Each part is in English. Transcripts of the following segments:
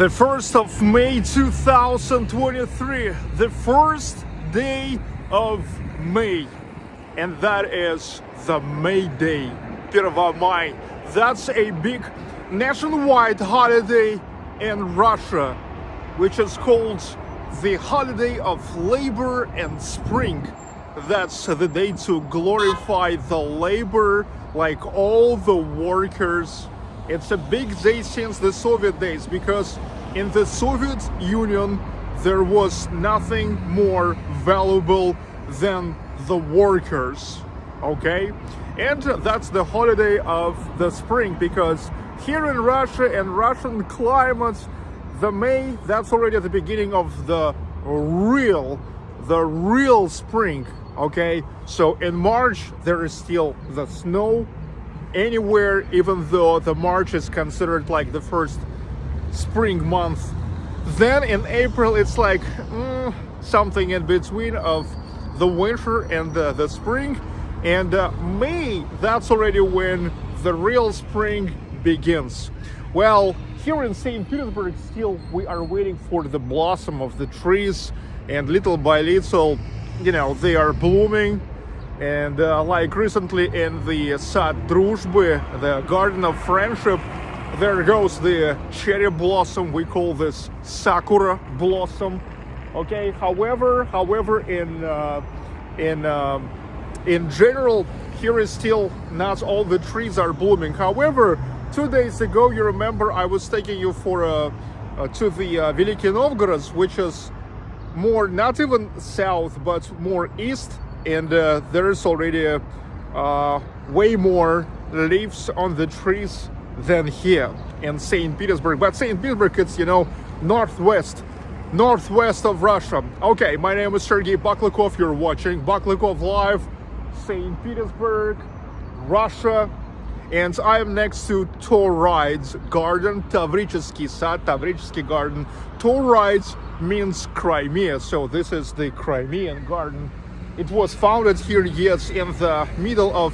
The 1st of May 2023, the first day of May, and that is the May Day, 1 May. That's a big nationwide holiday in Russia, which is called the Holiday of Labor and Spring. That's the day to glorify the labor like all the workers it's a big day since the Soviet days because in the Soviet Union there was nothing more valuable than the workers, okay? And that's the holiday of the spring because here in Russia and Russian climates, the May, that's already at the beginning of the real, the real spring, okay? So in March, there is still the snow, anywhere even though the March is considered like the first spring month. Then in April it's like mm, something in between of the winter and the, the spring. And uh, May that's already when the real spring begins. Well here in St. Petersburg still we are waiting for the blossom of the trees. And little by little you know they are blooming and uh, like recently in the Sad Druzhby, the Garden of Friendship, there goes the cherry blossom. We call this Sakura blossom. Okay. However, however, in uh, in um, in general, here is still not all the trees are blooming. However, two days ago, you remember I was taking you for a, uh, to the uh, Novgorod, which is more not even south but more east and uh, there's already uh, way more leaves on the trees than here in St. Petersburg. But St. Petersburg, it's, you know, northwest, northwest of Russia. Okay, my name is Sergey Baklykov. You're watching Baklykov Live, St. Petersburg, Russia. And I am next to Taurides Garden, Tavrichesky Sad, Tavrichesky Garden. Taurides means Crimea, so this is the Crimean garden it was founded here, yes, in the middle of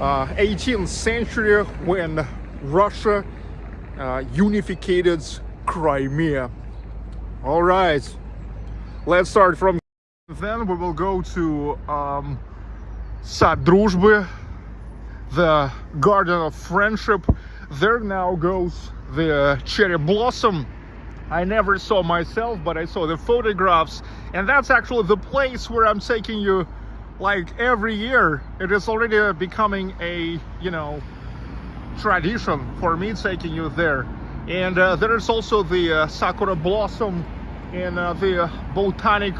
uh, 18th century when Russia uh, unified Crimea. All right, let's start from then we will go to um, Sad Druzhby, the Garden of Friendship. There now goes the cherry blossom I never saw myself, but I saw the photographs. And that's actually the place where I'm taking you like every year. It is already becoming a, you know, tradition for me taking you there. And uh, there is also the uh, Sakura Blossom in uh, the Botanic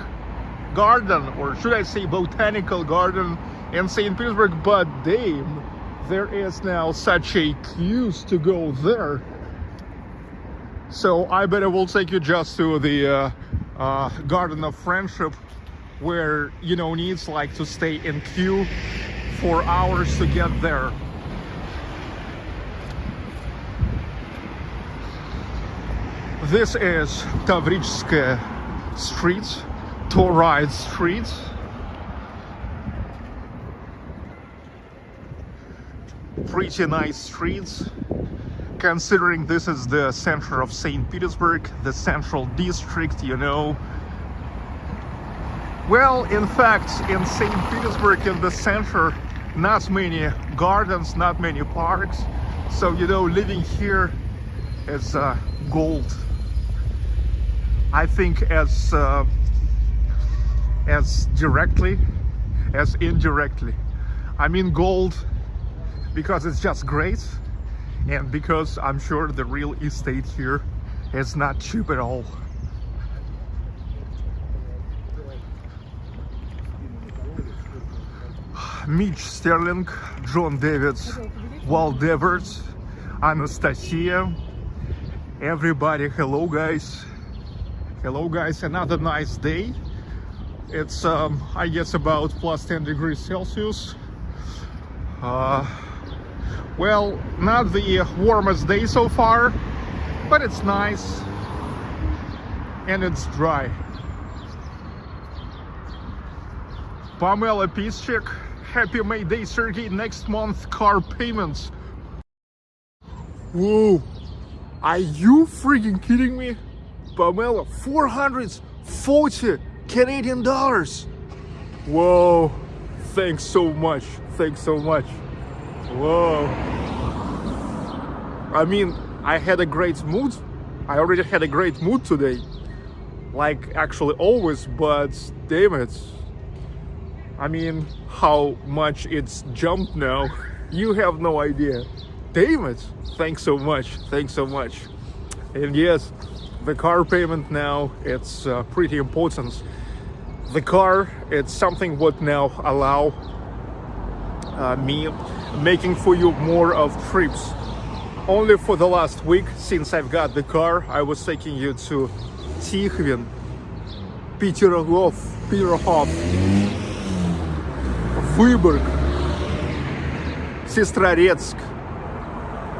Garden, or should I say Botanical Garden in St. Petersburg. But damn, there is now such a queue to go there. So I bet I will take you just to the uh, uh, Garden of Friendship where, you know, needs like to stay in queue for hours to get there. This is Tavrichskaya Street, Tauride Street. Pretty nice streets considering this is the center of St. Petersburg, the central district, you know. Well, in fact, in St. Petersburg, in the center, not many gardens, not many parks. So, you know, living here is uh, gold. I think as, uh, as directly as indirectly. I mean gold because it's just great and because I'm sure the real estate here is not cheap at all. Mitch Sterling, John Davids, Walt Devers, Anastasia, everybody, hello guys. Hello guys, another nice day. It's, um, I guess, about plus 10 degrees Celsius. Uh, well, not the warmest day so far, but it's nice and it's dry. Pamela Piszczek, happy May Day, Sergey. Next month, car payments. Whoa, Are you freaking kidding me? Pamela, 440 Canadian dollars. Whoa, thanks so much. Thanks so much. Whoa. I mean, I had a great mood. I already had a great mood today. Like, actually, always, but damn it. I mean, how much it's jumped now. You have no idea. Damn it. Thanks so much. Thanks so much. And yes, the car payment now, it's uh, pretty important. The car, it's something what now allow uh, me making for you more of trips. Only for the last week, since I've got the car, I was taking you to Tikhvin, Peterhof, Peterhof, Vyborg, Sestroretsk,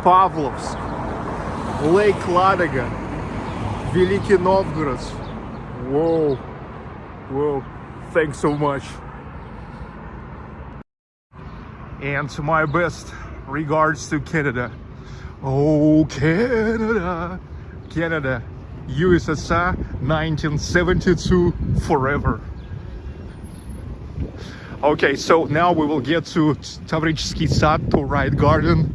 Pavlovsk, Lake Ladoga, Veliky Novgorod. Whoa, whoa, thanks so much. And to my best regards to Canada. Oh, Canada, Canada, USSR 1972 forever. Okay, so now we will get to Tavrichsky Sad, Tauride Garden.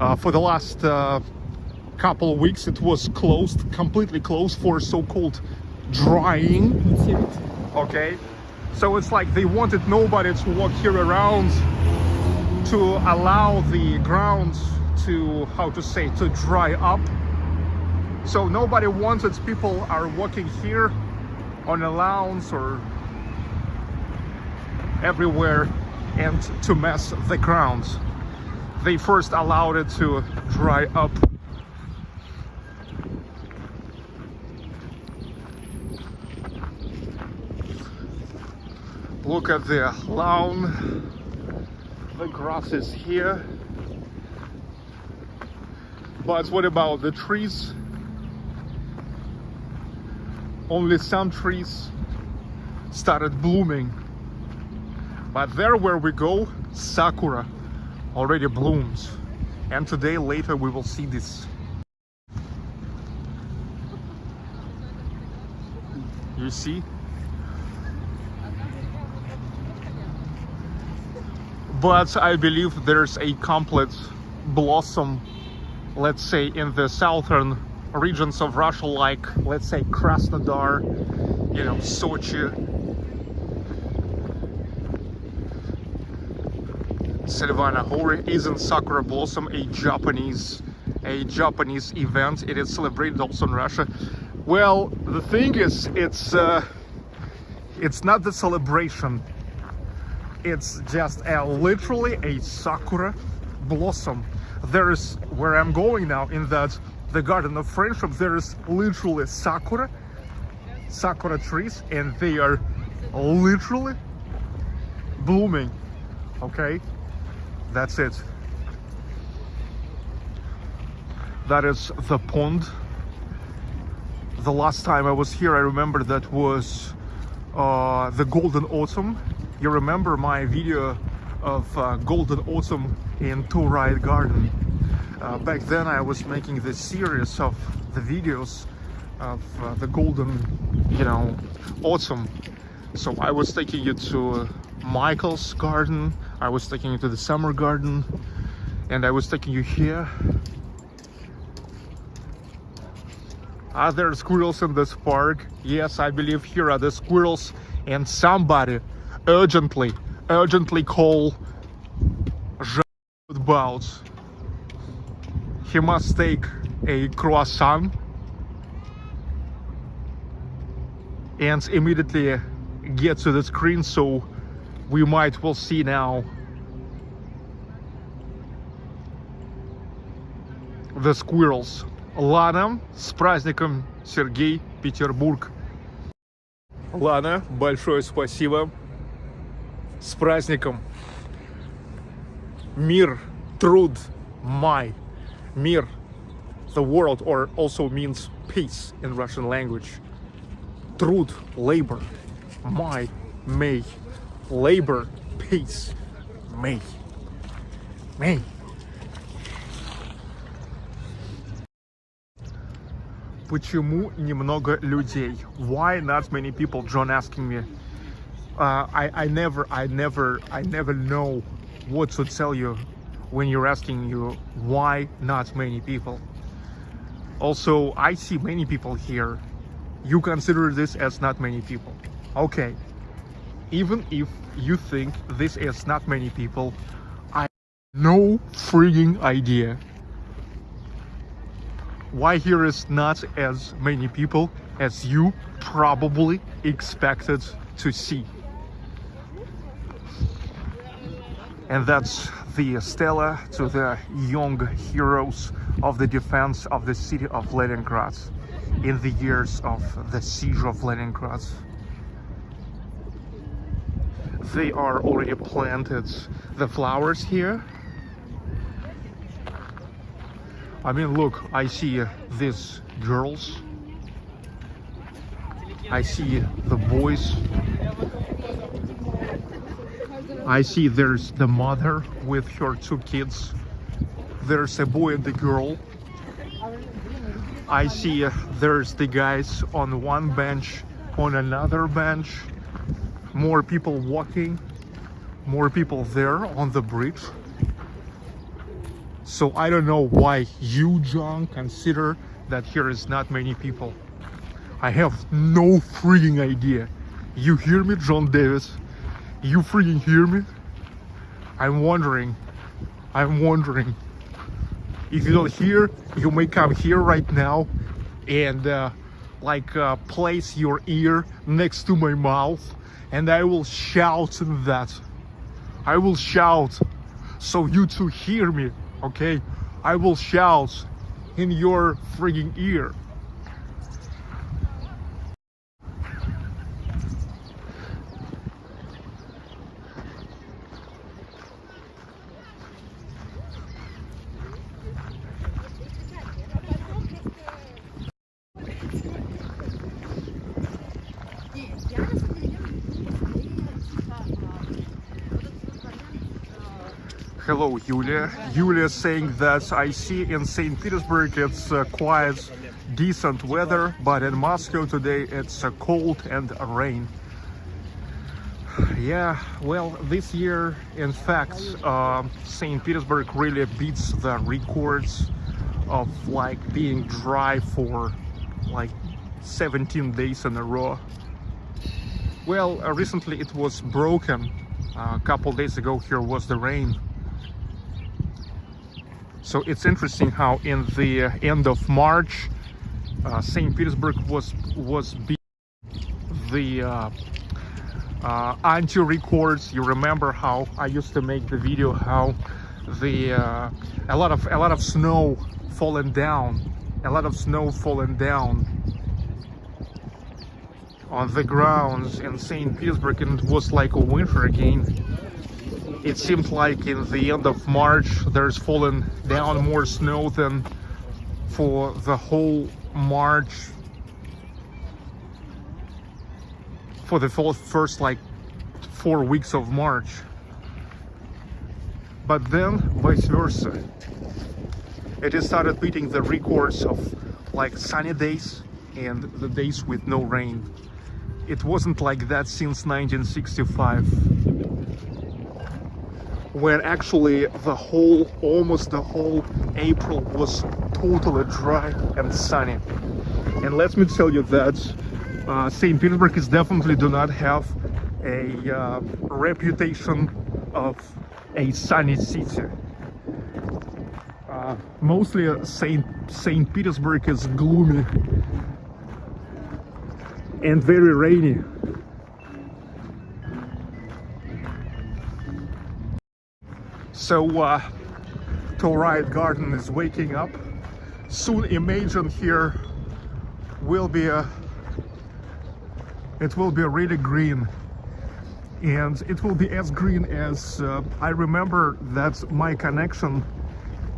Uh, for the last uh, couple of weeks, it was closed, completely closed for so-called drying. Okay, so it's like they wanted nobody to walk here around to allow the grounds to, how to say, to dry up. So nobody wanted people are walking here on a lawns or everywhere and to mess the ground. They first allowed it to dry up. Look at the lawn. The grass is here. But what about the trees? Only some trees started blooming but there where we go, Sakura already blooms. And today, later, we will see this. You see? But I believe there's a complete blossom, let's say, in the southern regions of Russia, like, let's say, Krasnodar, you know, Sochi, Silvana Hori isn't Sakura Blossom a Japanese a Japanese event? It is celebrated also in Russia. Well, the thing is, it's uh, it's not the celebration. It's just a, literally a Sakura blossom. There is where I'm going now in that the Garden of Friendship. There is literally Sakura, Sakura trees, and they are literally blooming. Okay, that's it that is the pond the last time I was here I remember that was uh, the golden autumn you remember my video of uh, golden autumn in Riot Garden? Uh, back then I was making this series of the videos of uh, the golden you know autumn. So I was taking you to Michael's garden I was taking you to the summer garden and I was taking you here. Are there squirrels in this park? Yes I believe here are the squirrels and somebody urgently urgently call about he must take a croissant and immediately get to the screen so we might will see now the squirrels. Лана, с праздником, Сергей, Петербург. Лана, большое спасибо. С праздником. Мир, труд, май. Мир, the world, or also means peace in Russian language. Труд, labor. Май, May labor, peace, me, me. почему немного людей? Why not many people? John asking me. Uh, I, I never, I never, I never know what to tell you when you're asking you why not many people. Also, I see many people here. You consider this as not many people. Okay. Even if you think this is not many people, I no freaking idea why here is not as many people as you probably expected to see. And that's the stella to the young heroes of the defense of the city of Leningrad in the years of the siege of Leningrad. They are already planted the flowers here. I mean, look, I see these girls. I see the boys. I see there's the mother with her two kids. There's a boy and a girl. I see uh, there's the guys on one bench, on another bench. More people walking, more people there on the bridge. So I don't know why you, John, consider that here is not many people. I have no freaking idea. You hear me, John Davis? You freaking hear me? I'm wondering. I'm wondering. If you don't hear, you may come here right now and uh, like uh, place your ear next to my mouth and I will shout that. I will shout so you two hear me, okay? I will shout in your freaking ear. Yulia. Yulia saying that I see in St. Petersburg it's uh, quite decent weather, but in Moscow today it's uh, cold and rain. Yeah, well, this year, in fact, uh, St. Petersburg really beats the records of like being dry for like 17 days in a row. Well, uh, recently it was broken. A couple days ago here was the rain so it's interesting how in the uh, end of March, uh, St. Petersburg was was the uh, uh, anti records. You remember how I used to make the video how the uh, a lot of a lot of snow falling down, a lot of snow falling down on the grounds in St. Petersburg, and it was like a winter again it seemed like in the end of March there's fallen down more snow than for the whole March. For the first like four weeks of March. But then vice versa. It has started beating the records of like sunny days and the days with no rain. It wasn't like that since 1965 where actually the whole, almost the whole April was totally dry and sunny. And let me tell you that uh, St. Petersburg is definitely do not have a uh, reputation of a sunny city. Uh, mostly St. St. Petersburg is gloomy and very rainy. So uh, Riot Garden is waking up. Soon Imagine here will be a it will be really green and it will be as green as uh, I remember that my connection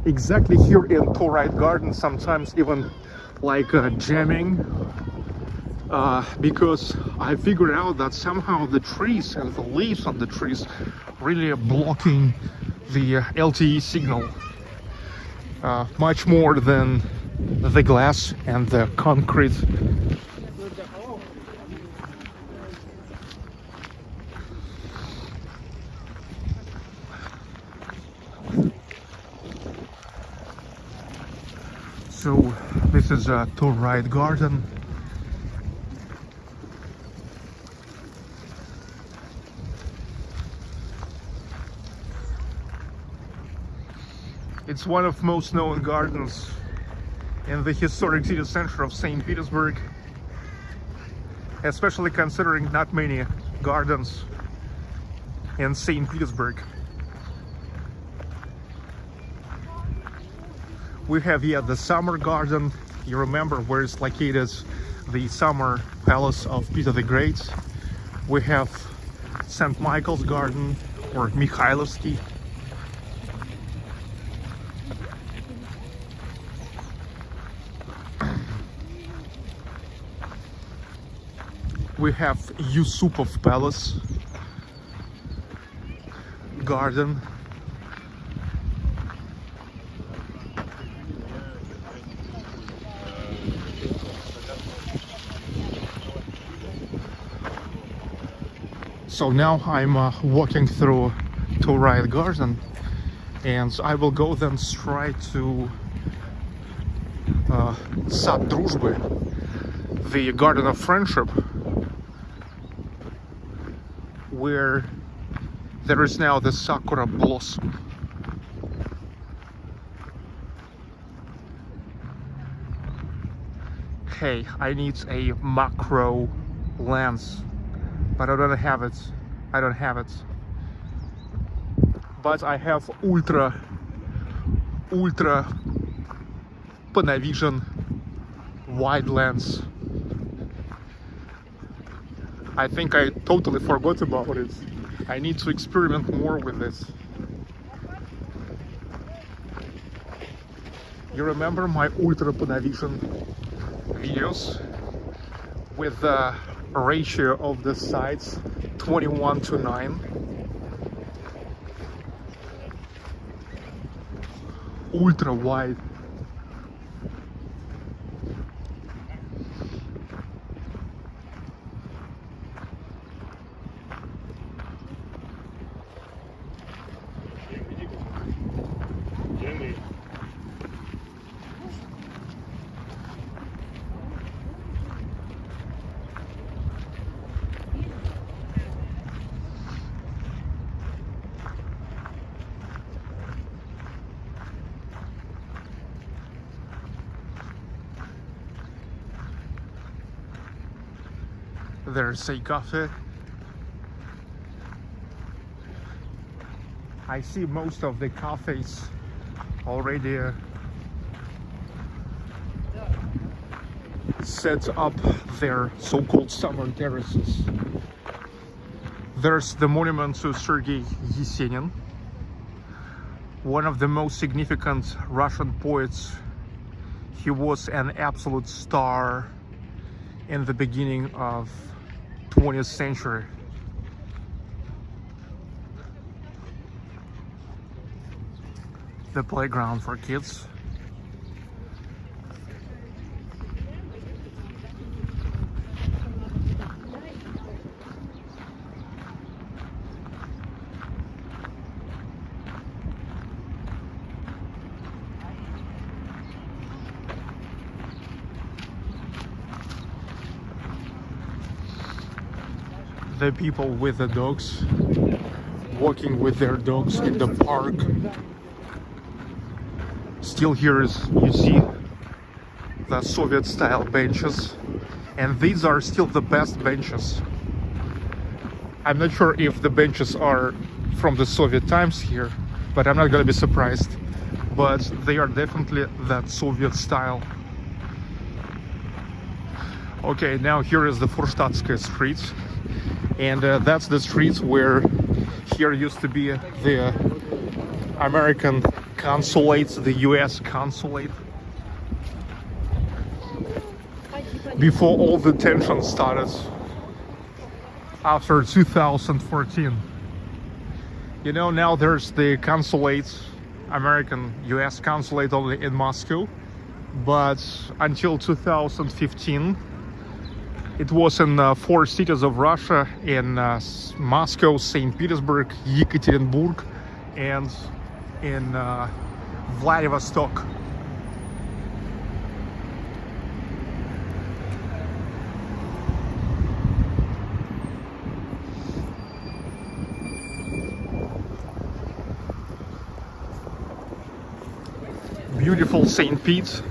exactly here in Riot Garden sometimes even like uh, jamming uh, because I figured out that somehow the trees and the leaves on the trees really are blocking the uh, LTE signal uh, much more than the glass and the concrete. So this is a Tauride garden It's one of most known gardens in the historic city center of St. Petersburg, especially considering not many gardens in St. Petersburg. We have here the summer garden. You remember where it's located, the summer palace of Peter the Great. We have St. Michael's garden or Mikhailovsky we have Yusupov Palace garden. So now I'm uh, walking through Tauride garden and I will go then straight to uh, Sad the garden of friendship where there is now the sakura blossom. Hey, I need a macro lens, but I don't have it. I don't have it. But I have ultra, ultra Panavision wide lens I think I totally forgot about it. I need to experiment more with this. You remember my Ultra Panavision videos with the ratio of the sides 21 to 9? Ultra wide There's a cafe. I see most of the cafes already uh, set up their so-called summer terraces. There's the monument to Sergei Yesenin, one of the most significant Russian poets. He was an absolute star in the beginning of 20th century. The playground for kids. The people with the dogs walking with their dogs in the park. Still here is you see the Soviet style benches. And these are still the best benches. I'm not sure if the benches are from the Soviet times here but I'm not gonna be surprised. But they are definitely that Soviet style. Okay now here is the Furstatskaya street and uh, that's the streets where here used to be the American consulate, the US consulate. Before all the tension started after 2014. You know, now there's the consulate, American US consulate only in Moscow. but until 2015 it was in uh, four cities of Russia in uh, Moscow, St. Petersburg, Yekaterinburg, and in uh, Vladivostok. Beautiful St. Pete.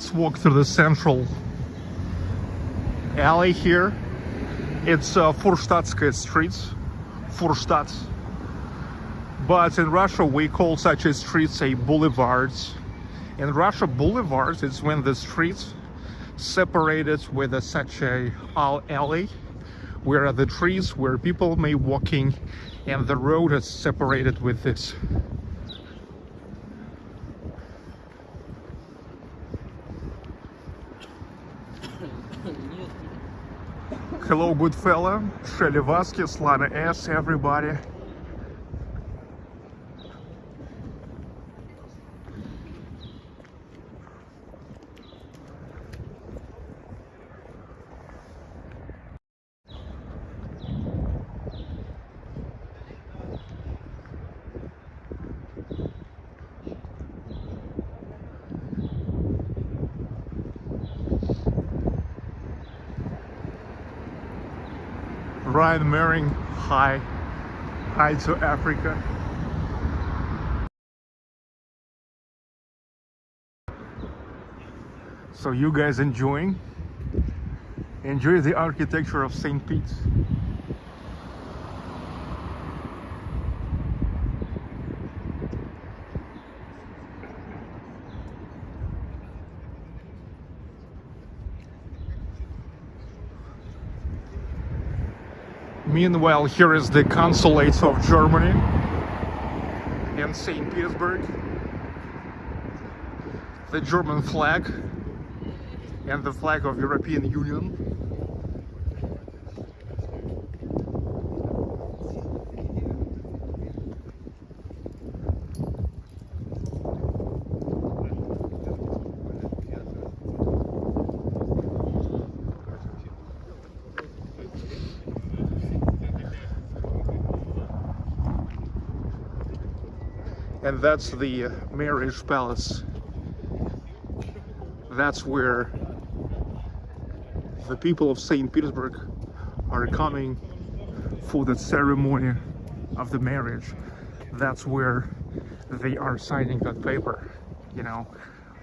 Let's walk through the central alley here. It's uh, Furstatskaya streets, Furstadt. But in Russia, we call such a streets a boulevards. In Russia, boulevards is when the streets separated with a, such a all alley where are the trees where people may walking and the road is separated with this hello good fella shelly vasquez lana s everybody Ryan Mering, hi. Hi to Africa. So you guys enjoying? Enjoy the architecture of St. Pete's. Meanwhile, here is the consulate of Germany in St. Petersburg. The German flag and the flag of European Union. That's the marriage palace. That's where the people of St. Petersburg are coming for the ceremony of the marriage. That's where they are signing that paper, you know,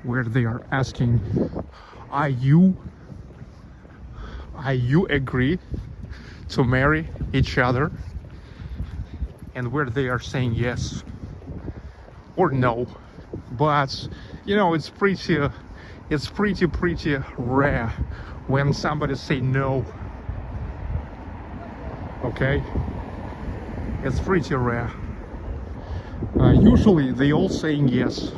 where they are asking, are you, are you agree to marry each other? And where they are saying yes or no. But, you know, it's pretty, it's pretty, pretty rare when somebody say no. Okay? It's pretty rare. Uh, usually they all saying yes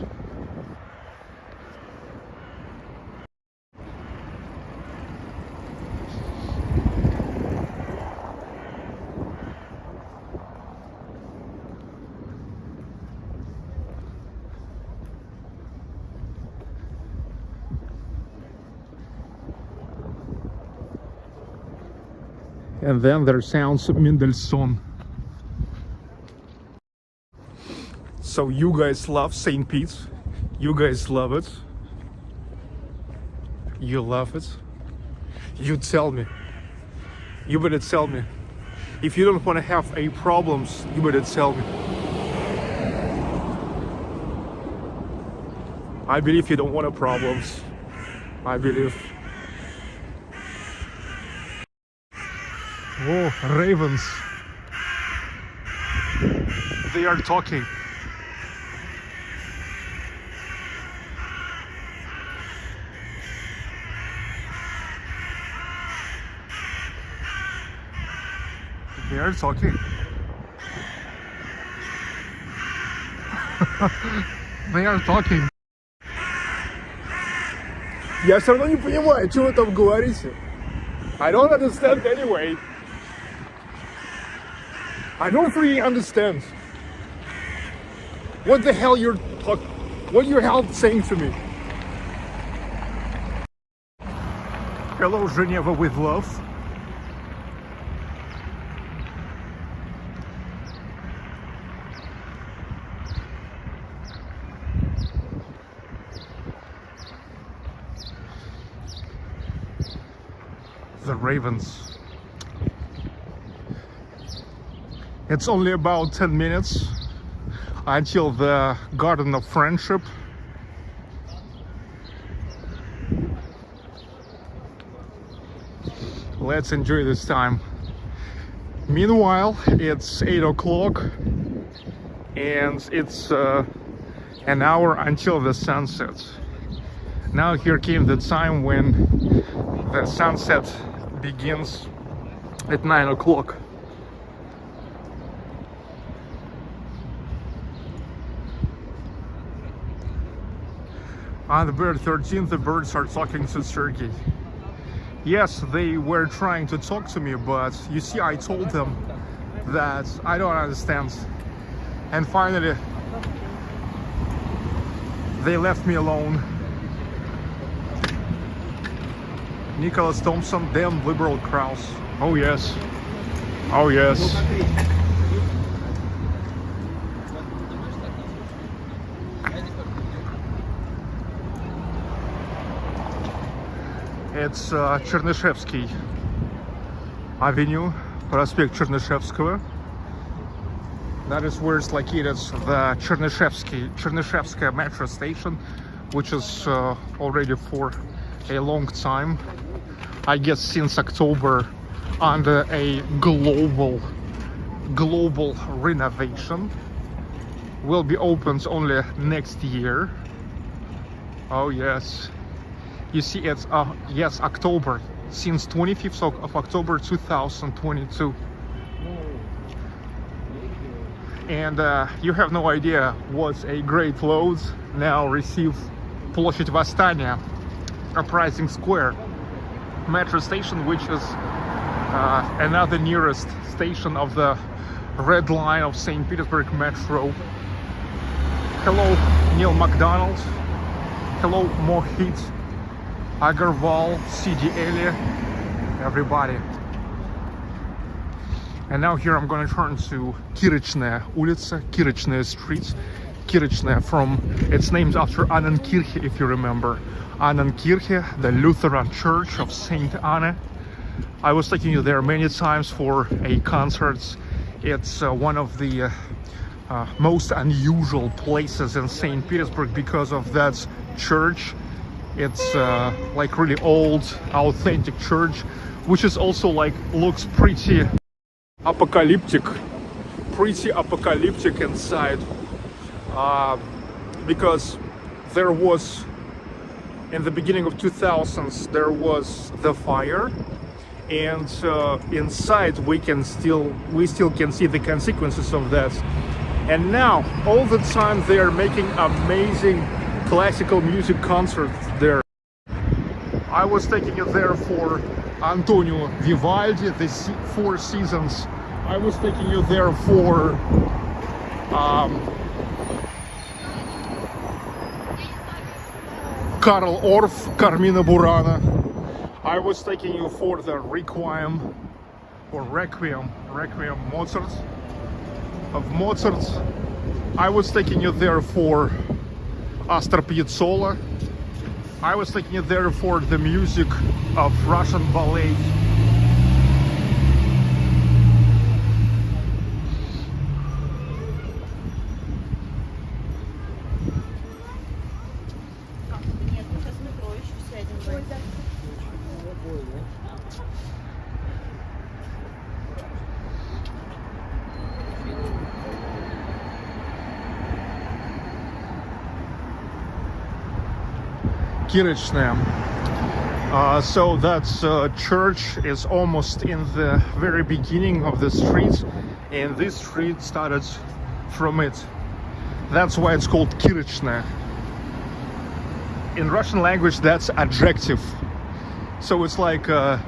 and then there sounds Mendelssohn. So you guys love St. Pete? You guys love it? You love it? You tell me. You better tell me. If you don't want to have any problems, you better tell me. I believe you don't want problems. I believe. Oh, ravens. They are talking. They are talking. they are talking. Я все равно не понимаю, что вы там говорите. I don't understand anyway. I don't really understand. What the hell you're talk what you're hell saying to me? Hello Geneva with love. The Ravens. It's only about 10 minutes until the Garden of Friendship. Let's enjoy this time. Meanwhile, it's 8 o'clock and it's uh, an hour until the sunset. Now here came the time when the sunset begins at 9 o'clock. On the bird 13, the birds are talking to Sergey. Yes, they were trying to talk to me, but you see, I told them that I don't understand. And finally, they left me alone. Nicholas Thompson, damn liberal Kraus. Oh yes. Oh yes. It's uh, Avenue, проспект Чернышевского. That is where it's located, the Chernyshevsky, Chernyshevskaya metro station, which is uh, already for a long time, I guess since October, under a global, global renovation. Will be opened only next year. Oh yes, you see it's uh yes october since 25th of, of october 2022 and uh, you have no idea what a great load now receive Площадь Восстания Uprising Square metro station which is uh, another nearest station of the red line of St. Petersburg Metro hello Neil McDonald hello Mohit Agarwal, Sidi Ali, everybody. And now here I'm gonna turn to Kirochnaya улица, Kirochnaya street, Kirochnaya. from, it's named after Annenkirche, if you remember. Annenkirche, the Lutheran Church of Saint Anna. I was taking you there many times for a concert. It's uh, one of the uh, uh, most unusual places in St. Petersburg because of that church it's uh, like really old, authentic church, which is also like looks pretty apocalyptic, pretty apocalyptic inside, uh, because there was in the beginning of 2000s there was the fire and uh, inside we can still we still can see the consequences of that. And now all the time they are making amazing classical music concert there. I was taking it there for Antonio Vivaldi, the Four Seasons. I was taking you there for um, Carl Orff, Carmina Burana. I was taking you for the Requiem or Requiem, Requiem Mozart of Mozart. I was taking you there for Astor Piazzolla. I was taking it there for the music of Russian ballet. Kirochnaya. Uh, so that uh, church is almost in the very beginning of the street and this street started from it. That's why it's called Kirochnaya. In Russian language that's adjective. So it's like uh,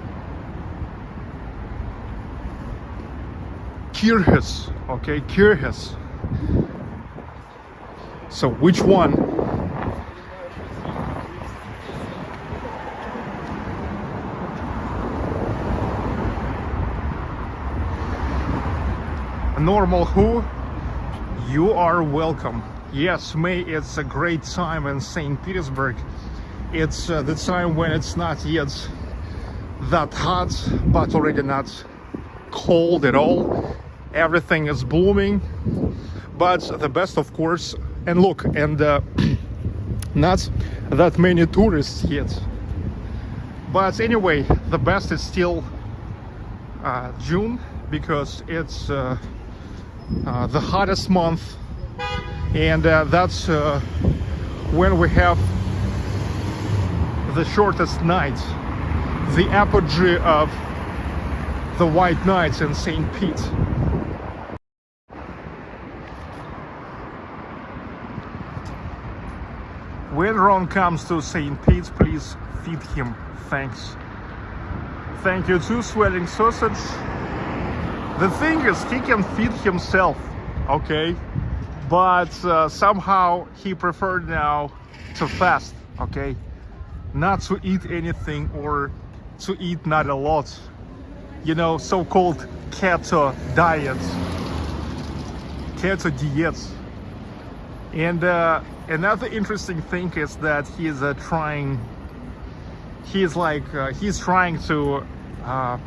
okay, Kirchnes. So which one Normal who? You are welcome. Yes, May it's a great time in St. Petersburg. It's uh, the time when it's not yet that hot, but already not cold at all. Everything is blooming. But the best, of course, and look, and uh, not that many tourists yet. But anyway, the best is still uh, June because it's uh, the hottest month and uh, that's uh, when we have the shortest night the apogee of the white nights in St. Pete when Ron comes to St. Pete please feed him thanks thank you too swelling sausage the thing is he can feed himself okay? But uh, somehow he preferred now to fast okay? Not to eat anything or to eat not a lot. You know so-called keto diets. Keto diets. And uh, another interesting thing is that he's uh, trying he's like uh, he's trying to uh,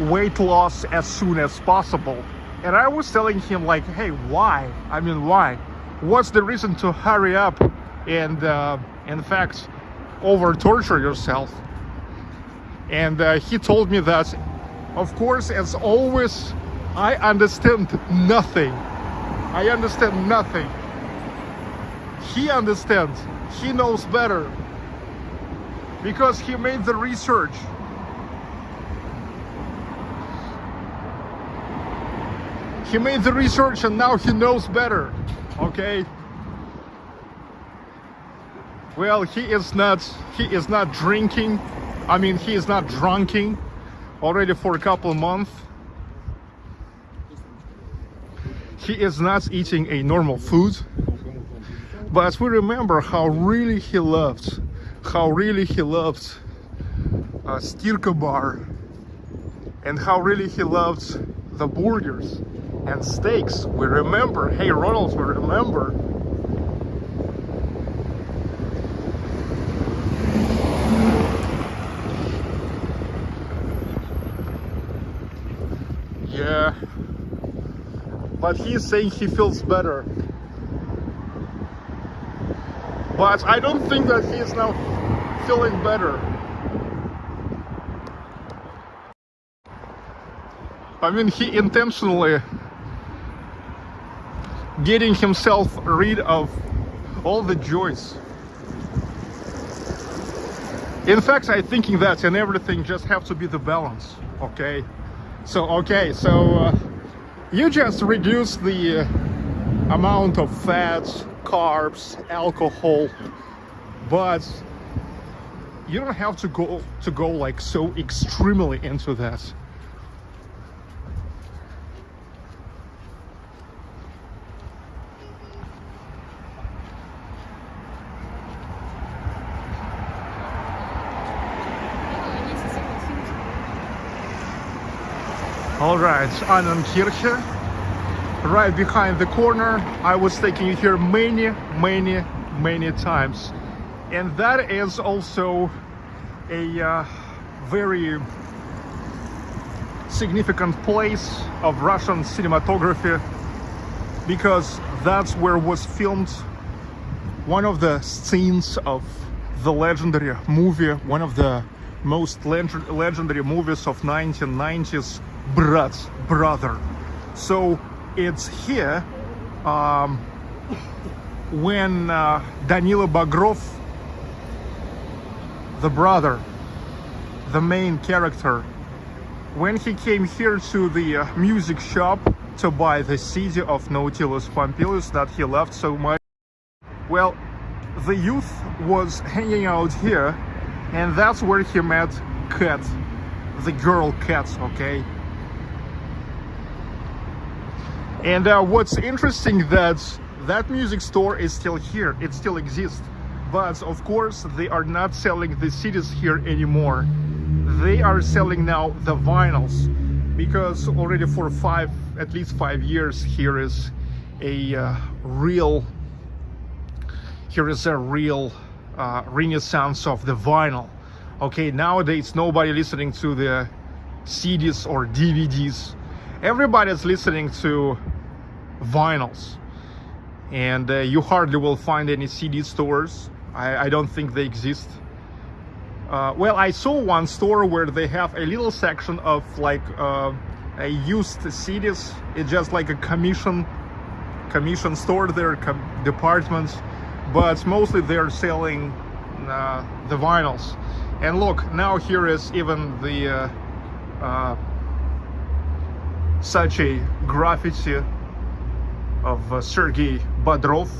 weight loss as soon as possible and I was telling him like, hey, why? I mean, why? What's the reason to hurry up and, uh, in fact, over torture yourself? And uh, he told me that, of course, as always, I understand nothing. I understand nothing. He understands. He knows better. Because he made the research. He made the research and now he knows better okay? Well he is not he is not drinking. I mean he is not drunking already for a couple months. He is not eating a normal food. But we remember how really he loved how really he loved uh, stirka bar and how really he loved the burgers and steaks. We remember, hey Ronald, we remember. Yeah, but he's saying he feels better. But I don't think that he is now feeling better. I mean, he intentionally getting himself rid of all the joys. In fact, I'm thinking that and everything just have to be the balance, okay? So, okay, so uh, you just reduce the uh, amount of fats, carbs, alcohol, but you don't have to go to go like so extremely into that. Right, Annenkirche, right behind the corner. I was taking you here many, many, many times. And that is also a uh, very significant place of Russian cinematography because that's where was filmed one of the scenes of the legendary movie, one of the most legendary movies of 1990s brat, brother. So it's here um, when uh, Danila Bagrov, the brother, the main character, when he came here to the uh, music shop to buy the CD of Nautilus Pompilius that he loved so much, well, the youth was hanging out here and that's where he met Kat, the girl Kat, okay? And uh, what's interesting that that music store is still here. It still exists. But of course, they are not selling the CDs here anymore. They are selling now the vinyls because already for five, at least five years, here is a uh, real, here is a real uh, renaissance of the vinyl. Okay, nowadays nobody listening to the CDs or DVDs. Everybody's listening to vinyls and uh, you hardly will find any CD stores. I, I don't think they exist. Uh, well, I saw one store where they have a little section of like uh, a used CDs. It's just like a commission commission store their com departments, but mostly they're selling uh, the vinyls. And look, now here is even the uh, uh, such a graffiti of uh, Sergei Bodrov,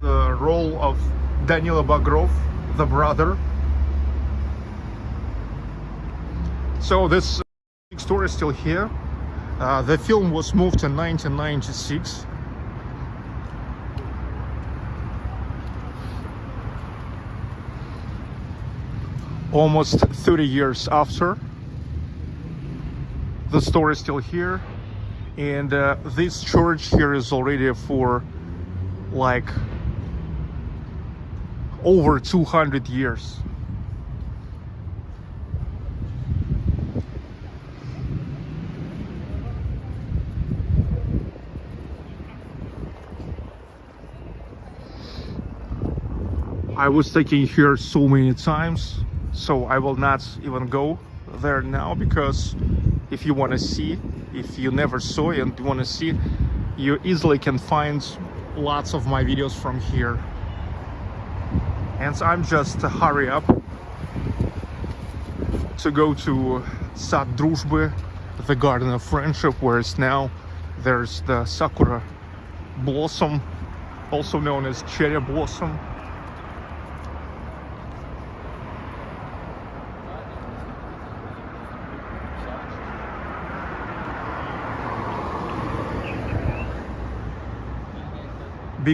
the role of Danila Bagrov, the brother. So this story is still here. Uh, the film was moved in 1996. Almost 30 years after, the store is still here. And uh, this church here is already for like over 200 years. I was taking here so many times so I will not even go there now because if you want to see if you never saw and you want to see you easily can find lots of my videos from here and so I'm just hurry up to go to Sad Druzhby, the Garden of Friendship, whereas now there's the Sakura Blossom, also known as Cherry Blossom.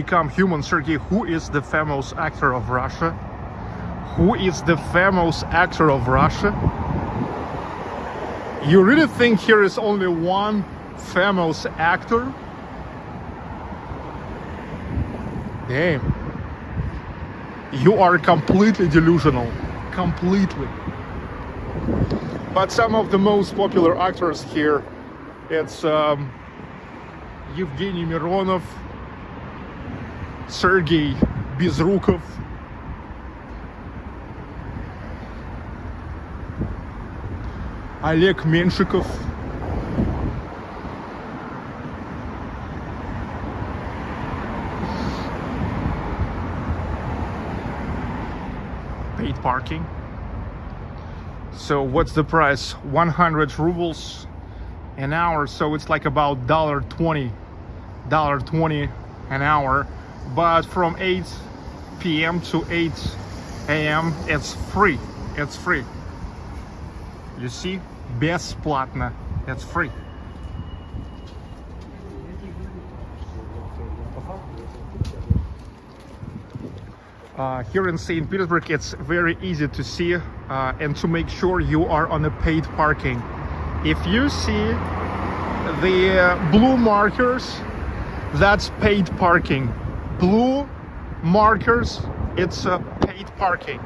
Become human. Sergey who is the famous actor of Russia? Who is the famous actor of Russia? You really think here is only one famous actor? Damn. You are completely delusional. Completely. But some of the most popular actors here it's um, Evgeny Mironov Sergey Безруков. Олег Меншиков. Paid parking. So what's the price? 100 rubles an hour. So it's like about dollar 20, dollar 20 an hour but from 8 p.m. to 8 a.m. it's free. It's free. You see? Бесплатно. It's free. Uh, here in St. Petersburg, it's very easy to see uh, and to make sure you are on a paid parking. If you see the uh, blue markers, that's paid parking blue markers it's a paid parking.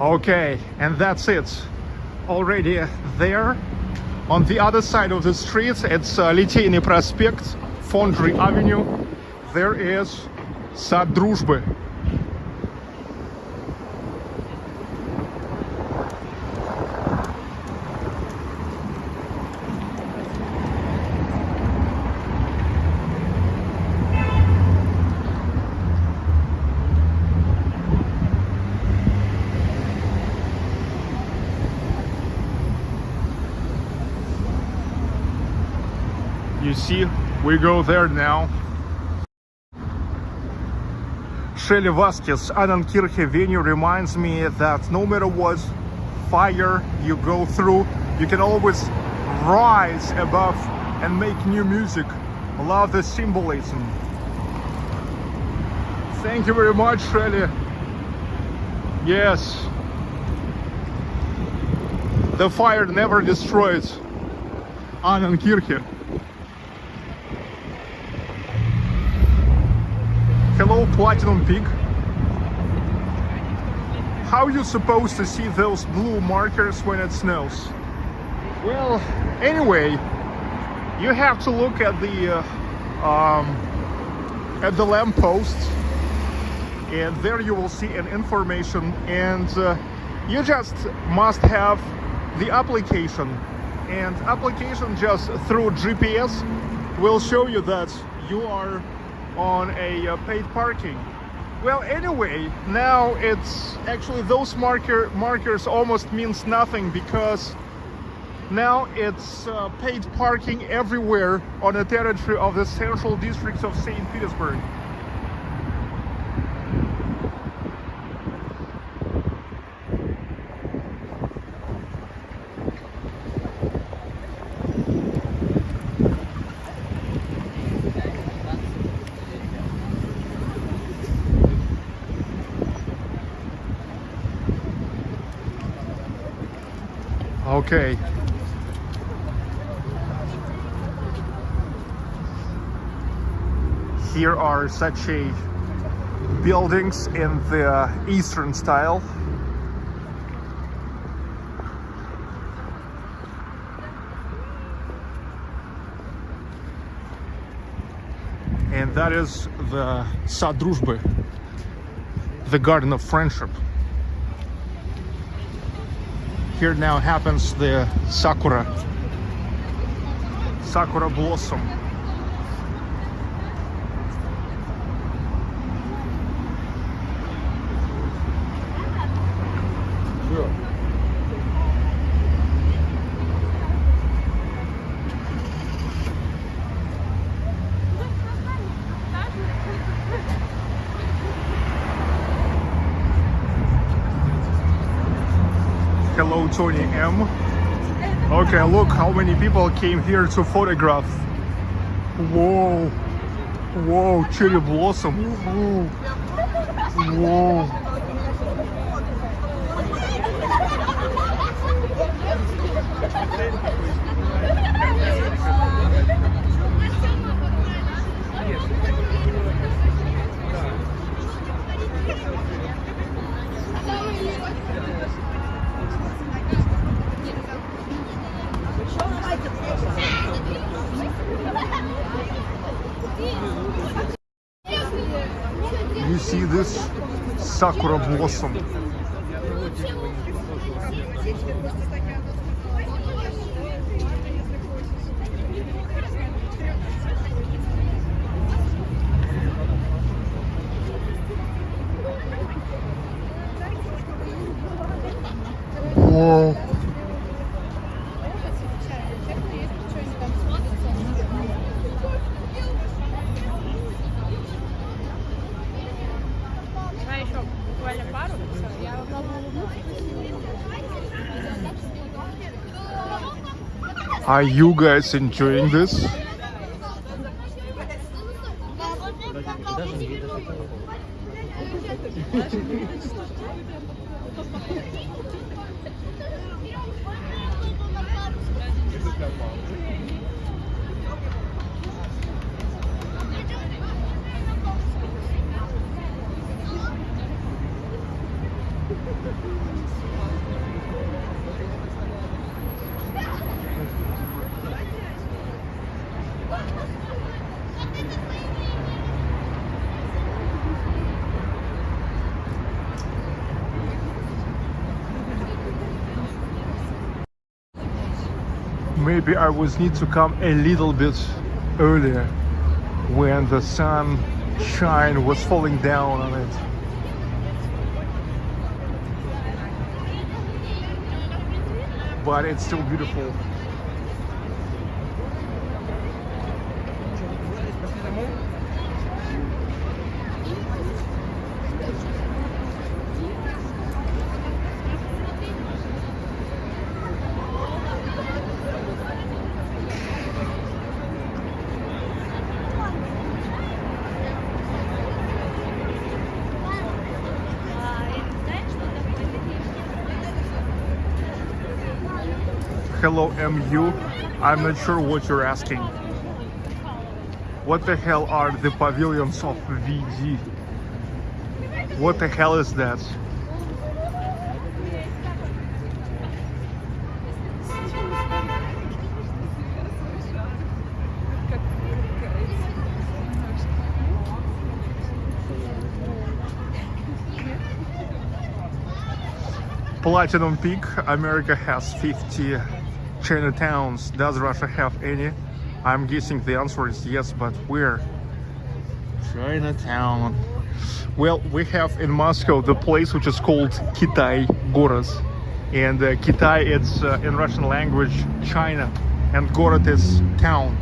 Okay and that's it. Already there on the other side of the street it's uh, Liteyny Prospect Foundry Avenue there is Сад Дружбы. you see we go there now Shelly Vasquez, Annenkirche venue reminds me that no matter what fire you go through, you can always rise above and make new music. Love the symbolism. Thank you very much, Shelly. Yes. The fire never destroys Annenkirche. Hello, Platinum Pig. How you supposed to see those blue markers when it snows? Well, anyway, you have to look at the uh, um, at the lampposts, and there you will see an information, and uh, you just must have the application, and application just through GPS will show you that you are on a uh, paid parking. Well, anyway, now it's actually those marker markers almost means nothing because now it's uh, paid parking everywhere on the territory of the central districts of St. Petersburg. Okay. Here are such a buildings in the uh, Eastern style. And that is the Sad Druzhby, the Garden of Friendship. Here now happens the Sakura, Sakura blossom. Hello, Tony M. Okay, look how many people came here to photograph. Whoa. Whoa, cherry blossom. Whoa. Whoa. You see this sakura blossom. Are you guys enjoying this? I was need to come a little bit earlier when the sun shine was falling down on it. But it's still beautiful. Hello MU. I'm not sure what you're asking. What the hell are the pavilions of VG? What the hell is that? Platinum Peak, America has 50 Chinatowns. Does Russia have any? I'm guessing the answer is yes, but where? Chinatown. Well, we have in Moscow the place which is called Kitai Gorod. And uh, Kitai, it's uh, in Russian language China, and Gorod is town.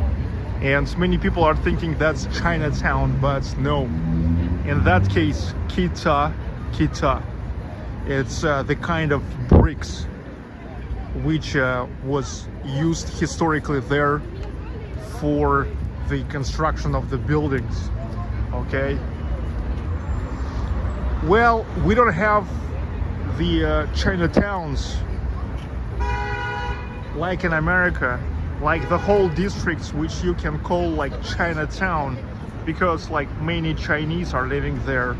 And many people are thinking that's Chinatown, but no. In that case, Kita, Kita. It's uh, the kind of bricks which uh, was used historically there for the construction of the buildings. Okay. Well, we don't have the uh, Chinatowns like in America, like the whole districts which you can call like Chinatown because like many Chinese are living there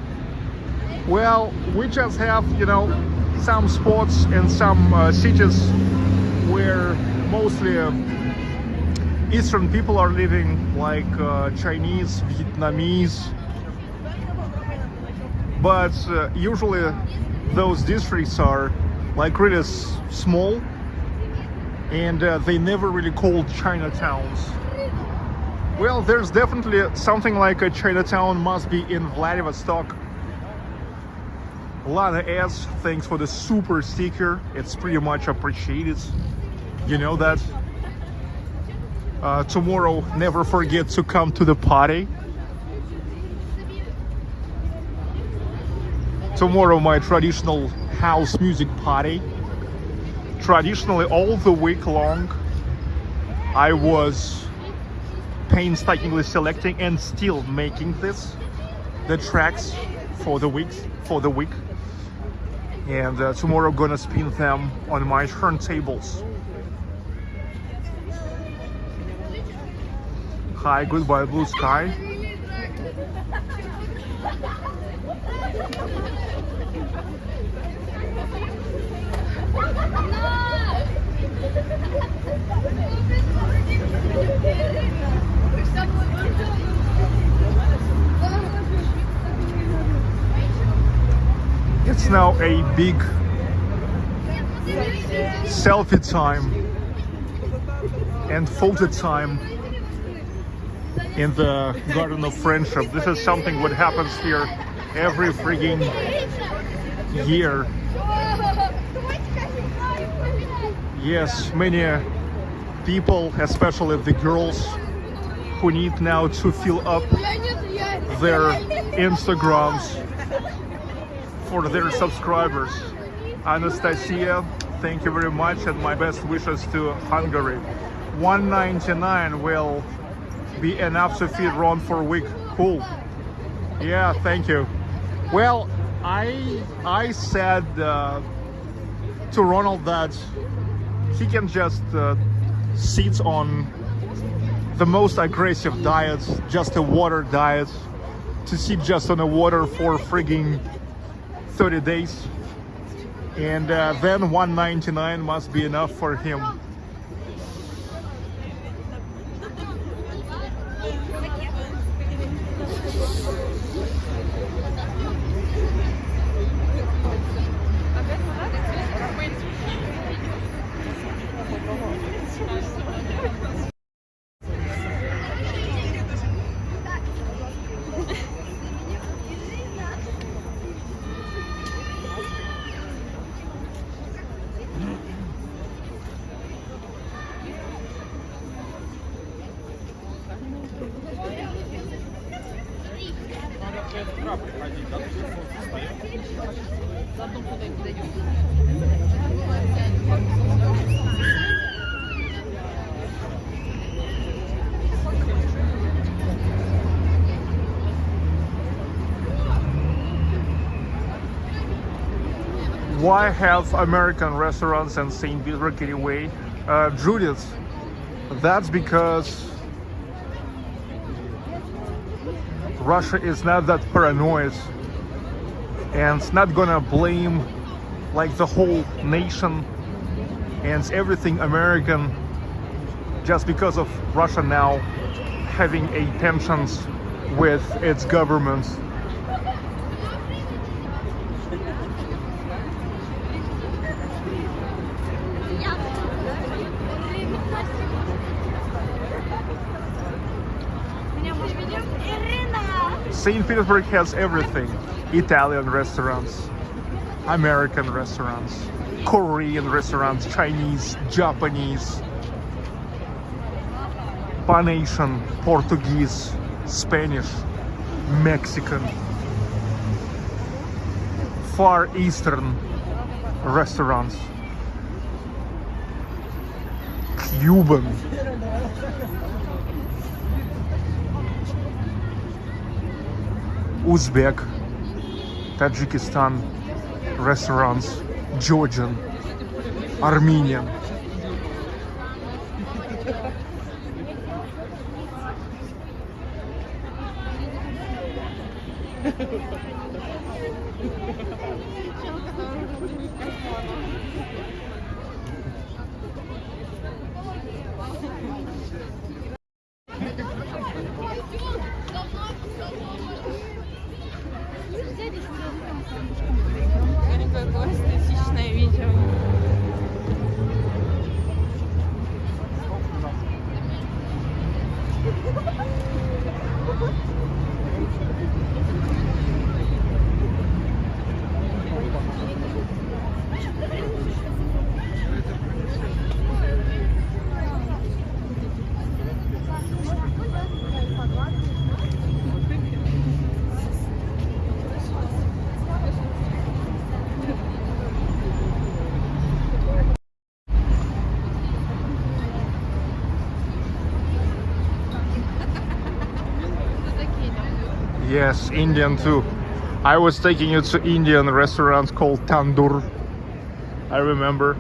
well, we just have, you know, some spots and some uh, cities where mostly uh, Eastern people are living, like uh, Chinese, Vietnamese. But uh, usually those districts are like really small and uh, they never really called Chinatowns. Well, there's definitely something like a Chinatown must be in Vladivostok Lana S, thanks for the super sticker. It's pretty much appreciated. You know that. Uh, tomorrow, never forget to come to the party. Tomorrow, my traditional house music party. Traditionally, all the week long, I was painstakingly selecting and still making this, the tracks for the week, for the week and uh, tomorrow gonna spin them on my turntables. Hi, goodbye blue sky. It's now a big selfie time and photo time in the Garden of Friendship. This is something what happens here every frigging year. Yes, many people, especially the girls, who need now to fill up their Instagrams for their subscribers. Anastasia, thank you very much and my best wishes to Hungary. 199 will be enough to feed Ron for a week. Cool. Yeah, thank you. Well, I I said uh, to Ronald that he can just uh, sit on the most aggressive diets, just a water diet, to sit just on the water for frigging 30 days. And uh, then 199 must be enough for him why have American restaurants and St. Petersburg anyway uh, Judith, that's because Russia is not that paranoid and it's not gonna blame like the whole nation and everything American just because of Russia now having a tensions with its government. St. Petersburg has everything. Italian restaurants, American restaurants, Korean restaurants, Chinese, Japanese, Panasian, Portuguese, Spanish, Mexican, Far Eastern restaurants, Cuban. Uzbek, Tajikistan restaurants, Georgian, Armenian. Yes, Indian too. I was taking you to Indian restaurant called Tandoor. I remember.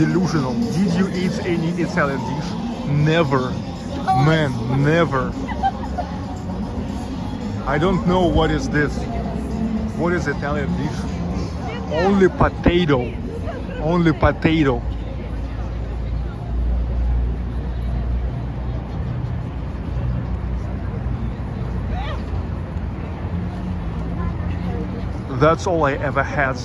Delusional. Did you eat any Italian dish? Never. Man, never. I don't know what is this. What is Italian dish? Only potato. Only potato. That's all I ever had.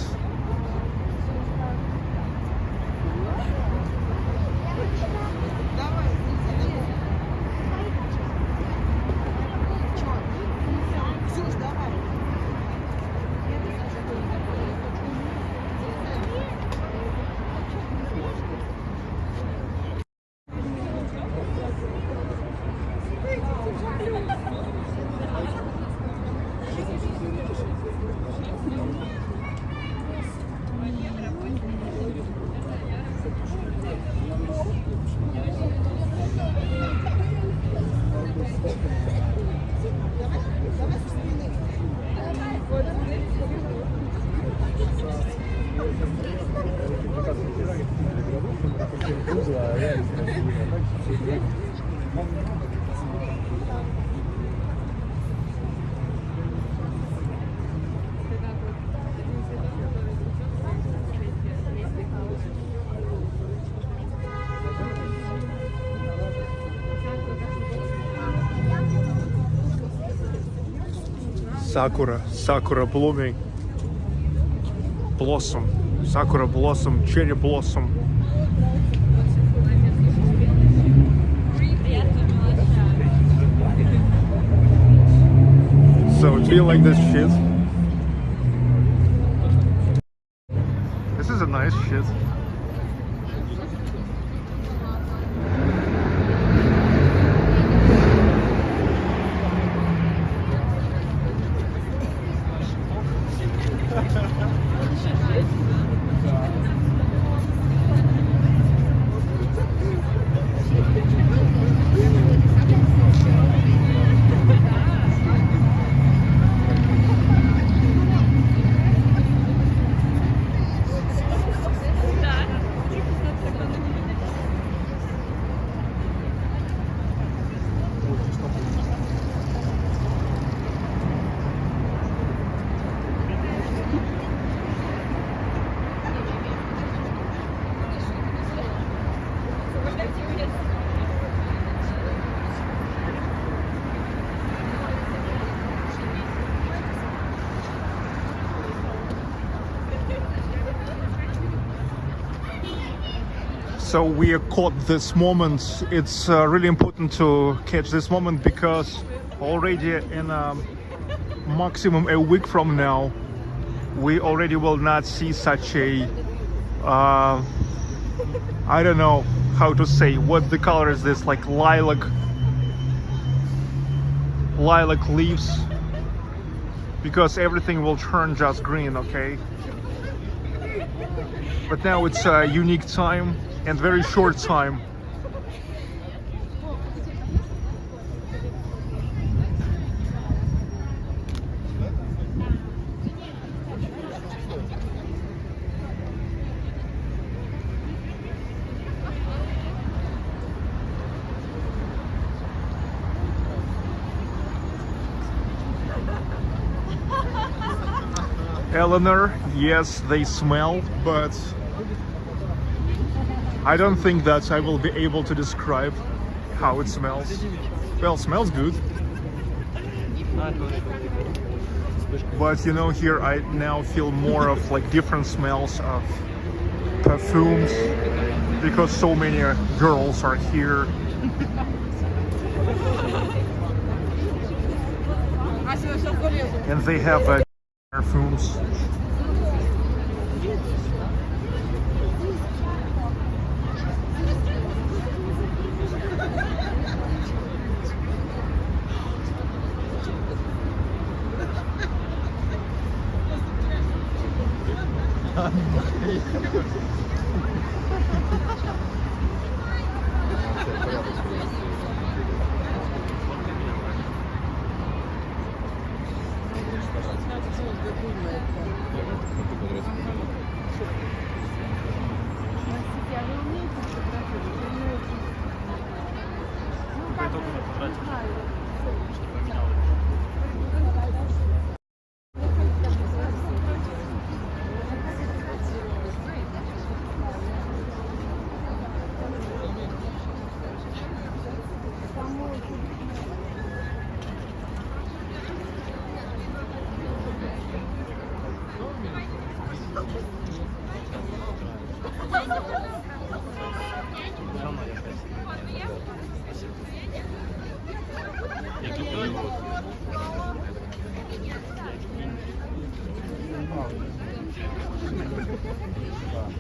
Sakura, sakura blooming, blossom, sakura blossom, cherry blossom. So do you like this shit? This is a nice shit. So we are caught this moment. It's uh, really important to catch this moment because already in um, maximum a week from now, we already will not see such a uh, I don't know how to say what the color is this like lilac lilac leaves. Because everything will turn just green okay? But now it's a unique time and very short time Eleanor, yes, they smell, but I don't think that I will be able to describe how it smells. Well, smells good. But you know, here I now feel more of like different smells of perfumes because so many girls are here. And they have uh, Спасибо.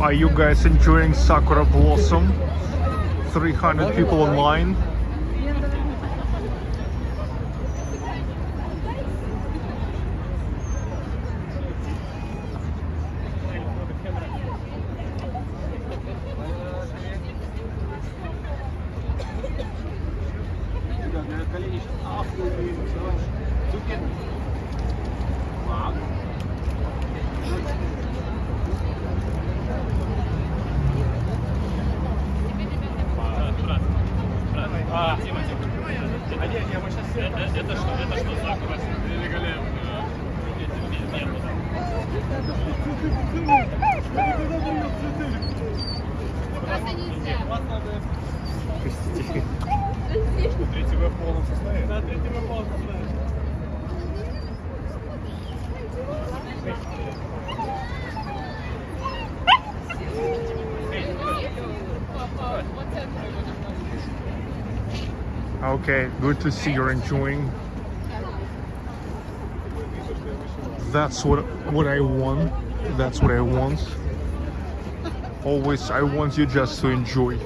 Are you guys enjoying Sakura Blossom? 300 people online. Okay, good to see you're enjoying. That's what what I want. That's what I want. Always, I want you just to enjoy.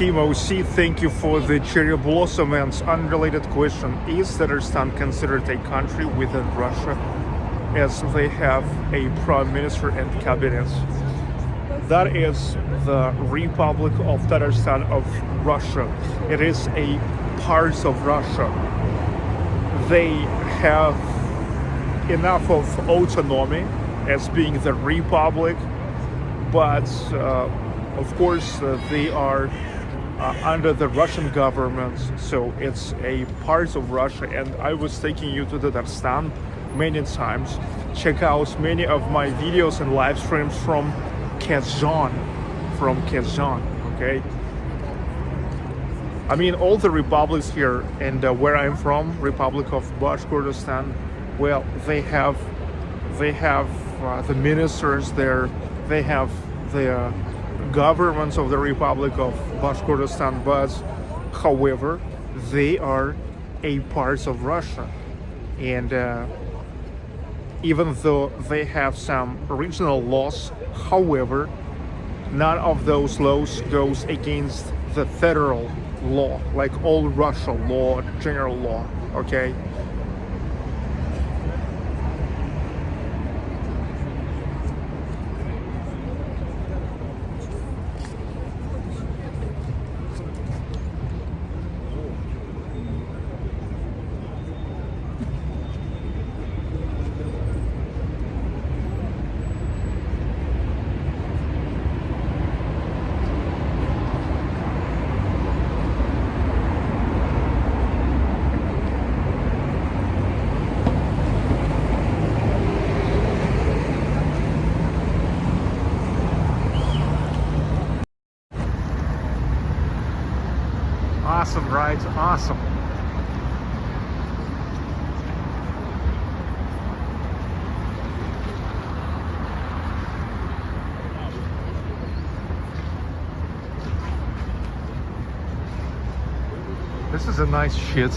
Kimo C, thank you for the cherry blossom and unrelated question. Is Tatarstan considered a country within Russia as they have a prime minister and cabinet? That is the Republic of Tatarstan of Russia. It is a part of Russia. They have enough of autonomy as being the republic, but uh, of course uh, they are uh, under the Russian government, so it's a part of Russia. And I was taking you to Tatarstan many times. Check out many of my videos and live streams from Kazan, from Kazan. Okay. I mean, all the republics here and uh, where I'm from, Republic of Bashkortostan, well, they have, they have uh, the ministers there, they have the governments of the Republic of Bashkortostan, but however, they are a part of Russia. And uh, even though they have some regional laws, however, none of those laws goes against the federal law, like all Russia law, general law, okay? Awesome, right? Awesome. This is a nice shit.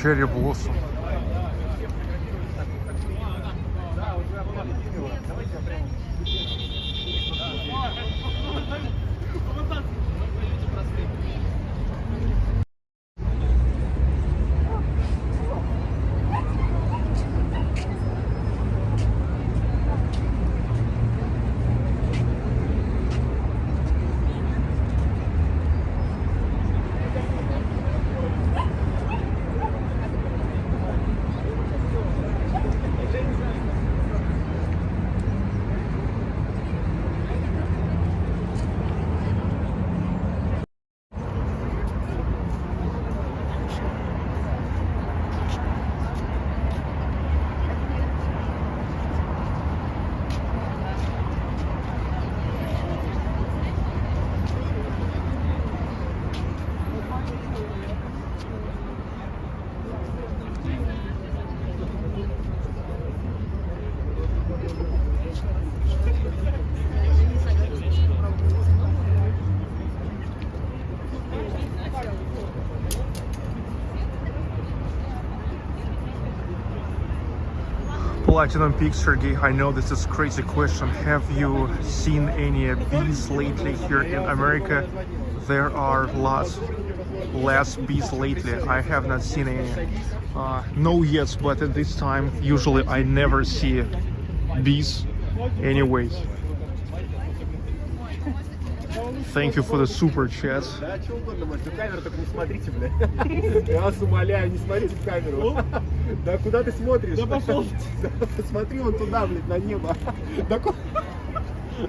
Cherry blossom. Platinum Peak, Sergey, I know this is crazy question. Have you seen any bees lately here in America? There are lots less bees lately. I have not seen any. Uh, no yet, but at this time, usually I never see bees anyway. Thank you for the super chat. Да, что угодно можете. В камеру только не смотрите, бля. Я вас умоляю, не смотрите в камеру. Да куда ты смотришь? Да пошел. Посмотри вон туда, блядь, на небо. Да ку-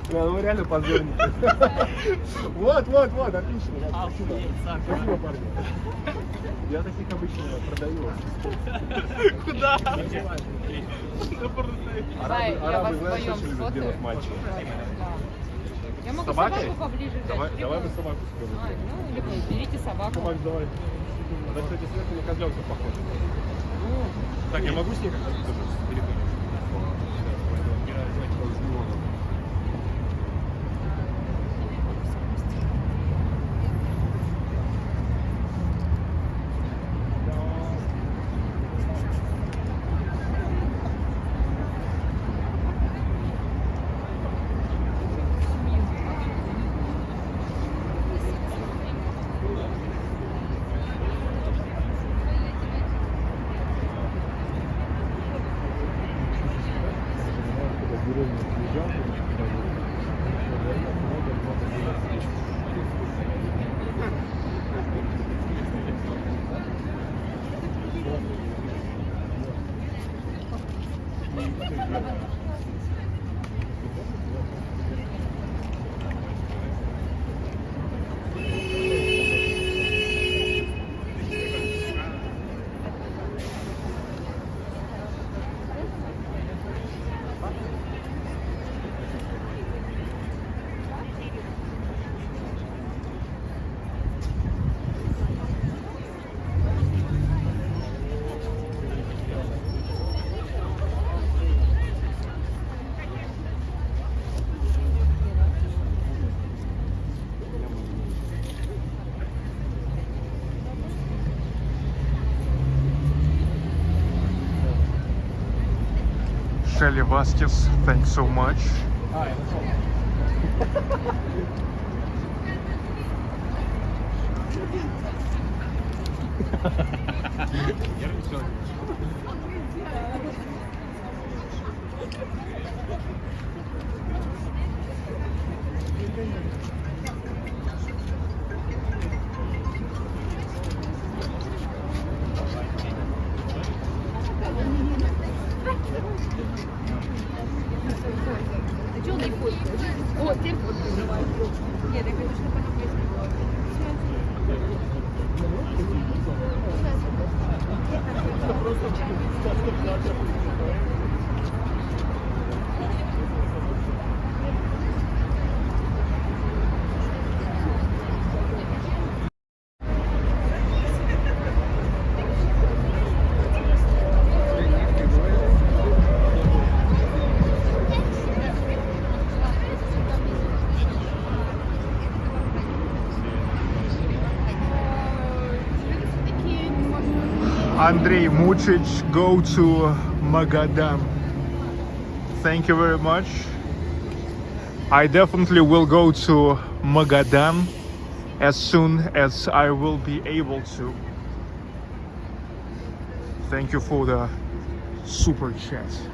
Бля, ну реально позорники. Вот, вот, вот, отлично. да, Спасибо. Спасибо, парни. Я таких обычно продаю. Куда? Арабы, я арабы знаешь, любят делать. Да. Я могу Собакой? собаку поближе взять. Давай, либо- давай мы собаку А, скажем. ну, либо берите собаку. Макс, давай. Она, кстати, сверху на козленка похожа. Так, я могу с ней как-то Celia Vasquez, thanks so much. Hi. Andrei Mucic, go to Magadan. Thank you very much. I definitely will go to Magadan as soon as I will be able to. Thank you for the super chat.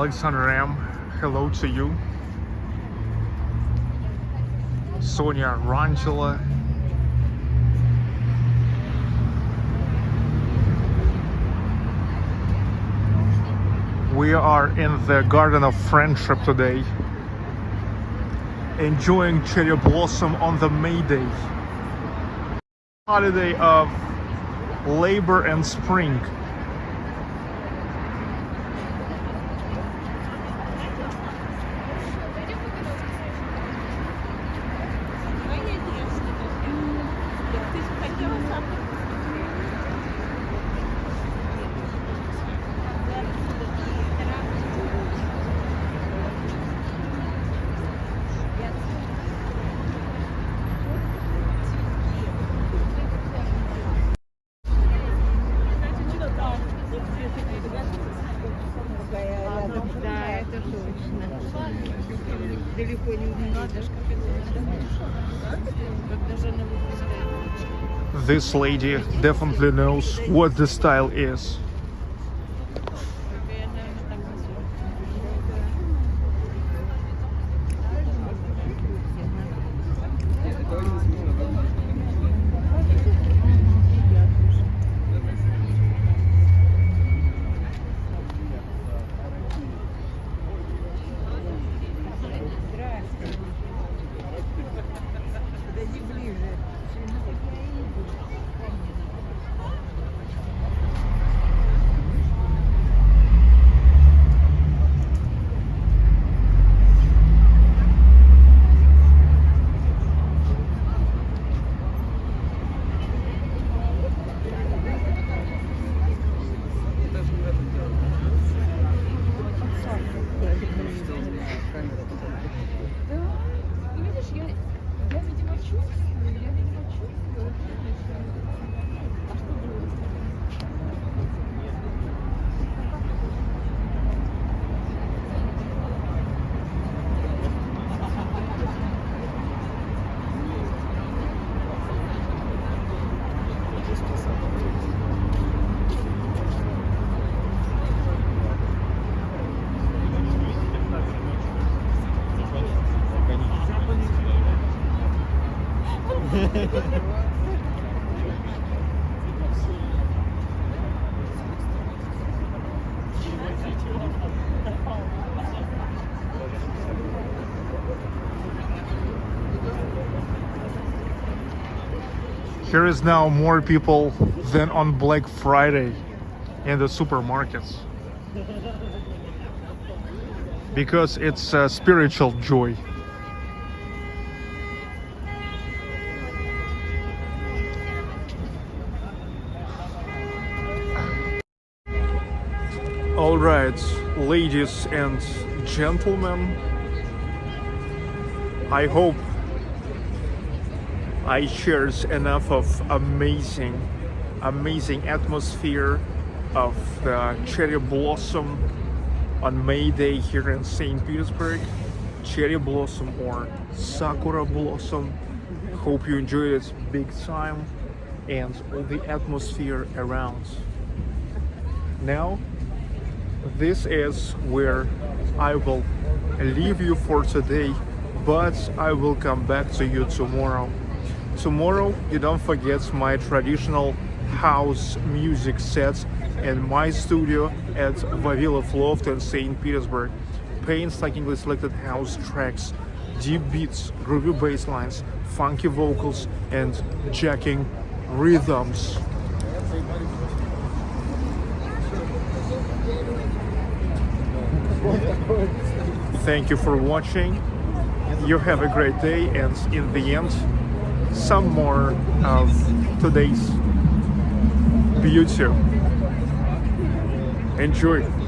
Alexander Ram, hello to you. Sonia Rangela. We are in the Garden of Friendship today, enjoying cherry blossom on the May Day, holiday of labor and spring. Lady definitely knows what the style is. Here is now more people than on Black Friday in the supermarkets. Because it's a spiritual joy. All right, ladies and gentlemen, I hope I shares enough of amazing, amazing atmosphere of the cherry blossom on May Day here in St. Petersburg. Cherry blossom or sakura blossom. Hope you enjoyed it big time and all the atmosphere around. Now, this is where I will leave you for today, but I will come back to you tomorrow. Tomorrow, you don't forget my traditional house music sets in my studio at Vavilov Loft in St. Petersburg. Painstakingly selected house tracks, deep beats, groovy bass lines, funky vocals, and jacking rhythms. Thank you for watching. You have a great day and in the end, some more of today's beauty. Enjoy.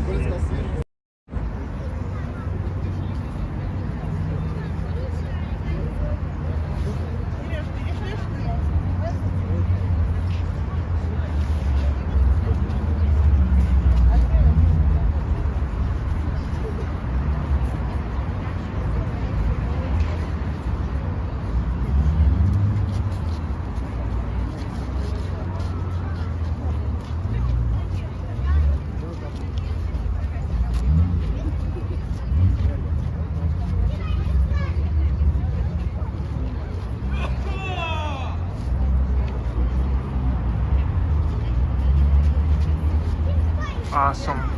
Awesome.